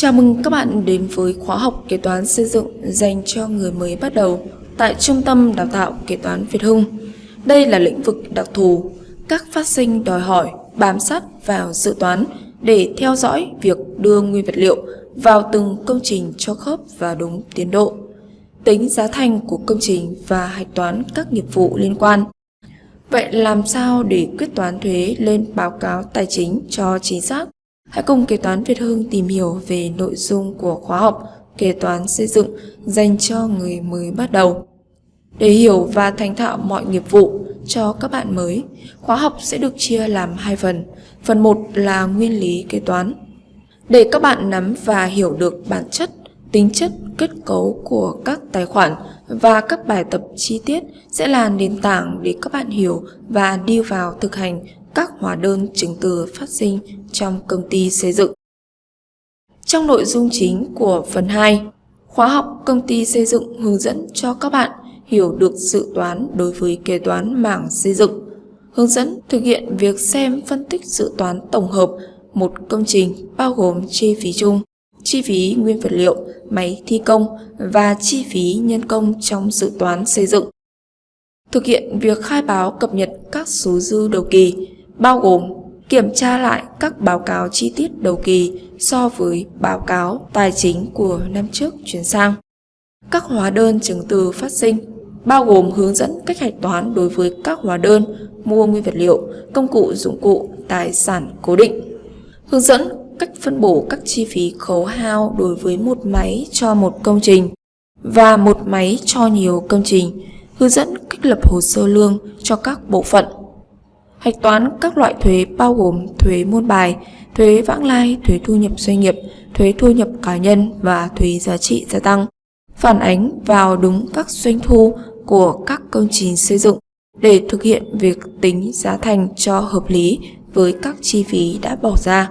Chào mừng các bạn đến với khóa học kế toán xây dựng dành cho người mới bắt đầu tại Trung tâm Đào tạo Kế toán Việt Hưng. Đây là lĩnh vực đặc thù, các phát sinh đòi hỏi bám sát vào dự toán để theo dõi việc đưa nguyên vật liệu vào từng công trình cho khớp và đúng tiến độ, tính giá thành của công trình và hạch toán các nghiệp vụ liên quan. Vậy làm sao để quyết toán thuế lên báo cáo tài chính cho chính xác? Hãy cùng Kế toán Việt Hưng tìm hiểu về nội dung của khóa học Kế toán xây dựng dành cho người mới bắt đầu. Để hiểu và thành thạo mọi nghiệp vụ cho các bạn mới, khóa học sẽ được chia làm hai phần. Phần 1 là nguyên lý kế toán. Để các bạn nắm và hiểu được bản chất, tính chất, kết cấu của các tài khoản và các bài tập chi tiết sẽ là nền tảng để các bạn hiểu và đi vào thực hành các hóa đơn chứng từ phát sinh trong công ty xây dựng. Trong nội dung chính của phần 2, khóa học công ty xây dựng hướng dẫn cho các bạn hiểu được dự toán đối với kế toán mảng xây dựng, hướng dẫn thực hiện việc xem phân tích dự toán tổng hợp một công trình bao gồm chi phí chung, chi phí nguyên vật liệu, máy thi công và chi phí nhân công trong dự toán xây dựng. Thực hiện việc khai báo cập nhật các số dư đầu kỳ, bao gồm kiểm tra lại các báo cáo chi tiết đầu kỳ so với báo cáo tài chính của năm trước chuyển sang. Các hóa đơn chứng từ phát sinh, bao gồm hướng dẫn cách hạch toán đối với các hóa đơn mua nguyên vật liệu, công cụ dụng cụ, tài sản cố định. Hướng dẫn cách phân bổ các chi phí khấu hao đối với một máy cho một công trình và một máy cho nhiều công trình, hướng dẫn cách lập hồ sơ lương cho các bộ phận Hạch toán các loại thuế bao gồm thuế môn bài, thuế vãng lai, thuế thu nhập doanh nghiệp, thuế thu nhập cá nhân và thuế giá trị gia tăng. Phản ánh vào đúng các doanh thu của các công trình xây dựng để thực hiện việc tính giá thành cho hợp lý với các chi phí đã bỏ ra.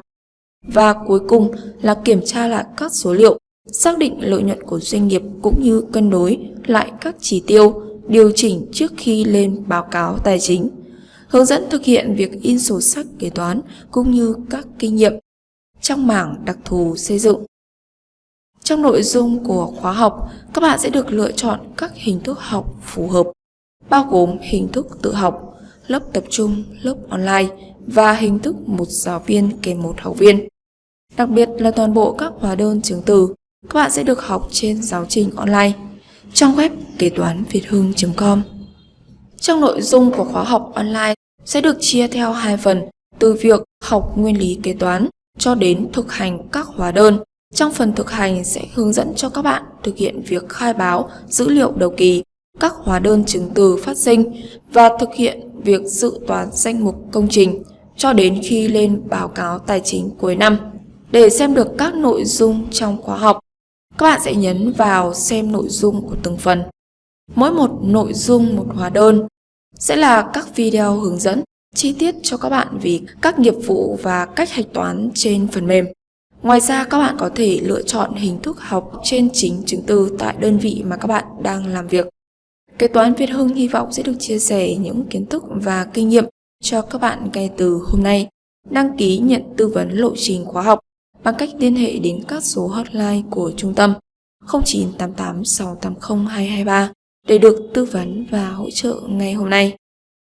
Và cuối cùng là kiểm tra lại các số liệu, xác định lợi nhuận của doanh nghiệp cũng như cân đối lại các chỉ tiêu, điều chỉnh trước khi lên báo cáo tài chính hướng dẫn thực hiện việc in sổ sách kế toán cũng như các kinh nghiệm trong mảng đặc thù xây dựng. Trong nội dung của khóa học, các bạn sẽ được lựa chọn các hình thức học phù hợp, bao gồm hình thức tự học, lớp tập trung, lớp online và hình thức một giáo viên kèm một học viên. Đặc biệt là toàn bộ các hóa đơn chứng từ, các bạn sẽ được học trên giáo trình online trong web kế toán việt hưng.com. Trong nội dung của khóa học online sẽ được chia theo hai phần, từ việc học nguyên lý kế toán cho đến thực hành các hóa đơn. Trong phần thực hành sẽ hướng dẫn cho các bạn thực hiện việc khai báo dữ liệu đầu kỳ, các hóa đơn chứng từ phát sinh và thực hiện việc dự toán danh mục công trình cho đến khi lên báo cáo tài chính cuối năm. Để xem được các nội dung trong khóa học, các bạn sẽ nhấn vào xem nội dung của từng phần. Mỗi một nội dung một hóa đơn sẽ là các video hướng dẫn, chi tiết cho các bạn về các nghiệp vụ và cách hạch toán trên phần mềm. Ngoài ra, các bạn có thể lựa chọn hình thức học trên chính chứng từ tại đơn vị mà các bạn đang làm việc. Kế toán Việt Hưng hy vọng sẽ được chia sẻ những kiến thức và kinh nghiệm cho các bạn ngay từ hôm nay. Đăng ký nhận tư vấn lộ trình khóa học bằng cách liên hệ đến các số hotline của trung tâm 0988 680 223 để được tư vấn và hỗ trợ ngay hôm nay.